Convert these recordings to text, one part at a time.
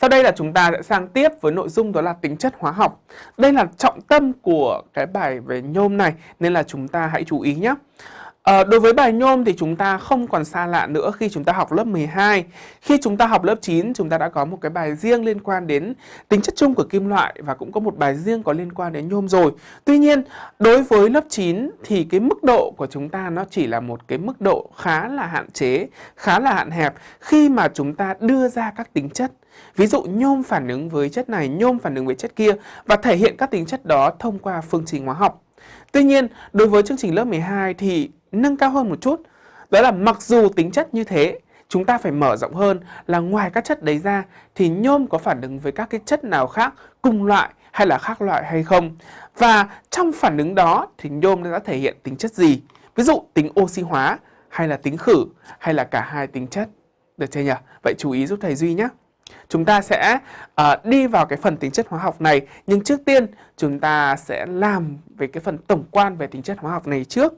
Sau đây là chúng ta sẽ sang tiếp với nội dung đó là tính chất hóa học. Đây là trọng tâm của cái bài về nhôm này, nên là chúng ta hãy chú ý nhé. À, đối với bài nhôm thì chúng ta không còn xa lạ nữa khi chúng ta học lớp 12. Khi chúng ta học lớp 9 chúng ta đã có một cái bài riêng liên quan đến tính chất chung của kim loại và cũng có một bài riêng có liên quan đến nhôm rồi. Tuy nhiên đối với lớp 9 thì cái mức độ của chúng ta nó chỉ là một cái mức độ khá là hạn chế, khá là hạn hẹp khi mà chúng ta đưa ra các tính chất. Ví dụ nhôm phản ứng với chất này, nhôm phản ứng với chất kia và thể hiện các tính chất đó thông qua phương trình hóa học. Tuy nhiên, đối với chương trình lớp 12 thì nâng cao hơn một chút. Đó là mặc dù tính chất như thế, chúng ta phải mở rộng hơn là ngoài các chất đấy ra thì nhôm có phản ứng với các cái chất nào khác cùng loại hay là khác loại hay không. Và trong phản ứng đó thì nhôm đã thể hiện tính chất gì? Ví dụ tính oxy hóa hay là tính khử hay là cả hai tính chất. Được chưa nhỉ? Vậy chú ý giúp thầy Duy nhé. Chúng ta sẽ uh, đi vào cái phần tính chất hóa học này nhưng trước tiên chúng ta sẽ làm về cái phần tổng quan về tính chất hóa học này trước.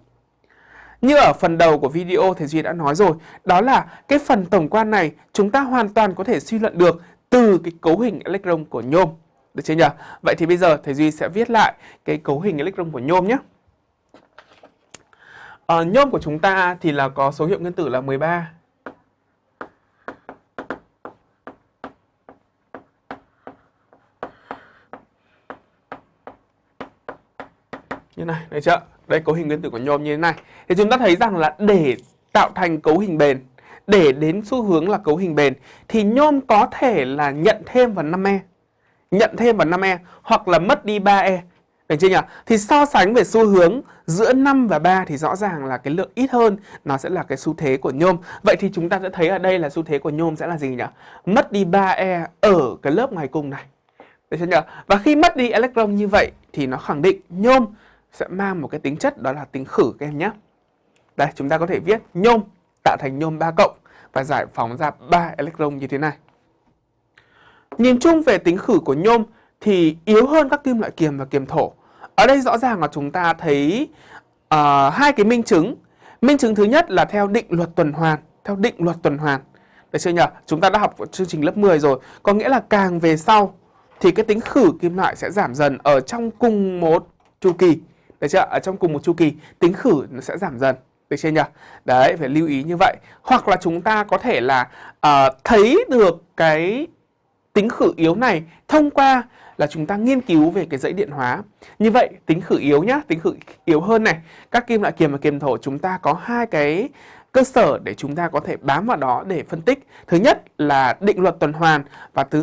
Như ở phần đầu của video thầy Duy đã nói rồi, đó là cái phần tổng quan này chúng ta hoàn toàn có thể suy luận được từ cái cấu hình electron của nhôm. Được chưa nhỉ? Vậy thì bây giờ thầy Duy sẽ viết lại cái cấu hình electron của nhôm nhé. À, nhôm của chúng ta thì là có số hiệu nguyên tử là 13. Như này, được chưa? Đây cấu hình nguyên tử của nhôm như thế này. Thì chúng ta thấy rằng là để tạo thành cấu hình bền, để đến xu hướng là cấu hình bền thì nhôm có thể là nhận thêm vào 5E. Nhận thêm vào 5E hoặc là mất đi 3E. Được chưa nhỉ? Thì so sánh về xu hướng giữa 5 và 3 thì rõ ràng là cái lượng ít hơn nó sẽ là cái xu thế của nhôm. Vậy thì chúng ta sẽ thấy ở đây là xu thế của nhôm sẽ là gì nhỉ? Mất đi 3E ở cái lớp ngoài cùng này. Được chưa nhỉ? Và khi mất đi electron như vậy thì nó khẳng định nhôm sẽ mang một cái tính chất đó là tính khử các em nhé. Đây, chúng ta có thể viết nhôm tạo thành nhôm 3 cộng và giải phóng ra 3 electron như thế này. Nhìn chung về tính khử của nhôm thì yếu hơn các kim loại kiềm và kiềm thổ. Ở đây rõ ràng là chúng ta thấy uh, hai cái minh chứng. Minh chứng thứ nhất là theo định luật tuần hoàn, theo định luật tuần hoàn. Được chưa nhỉ? Chúng ta đã học chương trình lớp 10 rồi. Có nghĩa là càng về sau thì cái tính khử kim loại sẽ giảm dần ở trong cùng một chu kỳ. Được chưa? Ở trong cùng một chu kỳ, tính khử nó sẽ giảm dần. Được chưa nhỉ? Đấy, phải lưu ý như vậy. Hoặc là chúng ta có thể là uh, thấy được cái tính khử yếu này thông qua là chúng ta nghiên cứu về cái dãy điện hóa. Như vậy, tính khử yếu nhá, tính khử yếu hơn này. Các kim loại kiềm và kiềm thổ chúng ta có hai cái cơ sở để chúng ta có thể bám vào đó để phân tích. Thứ nhất là định luật tuần hoàn và thứ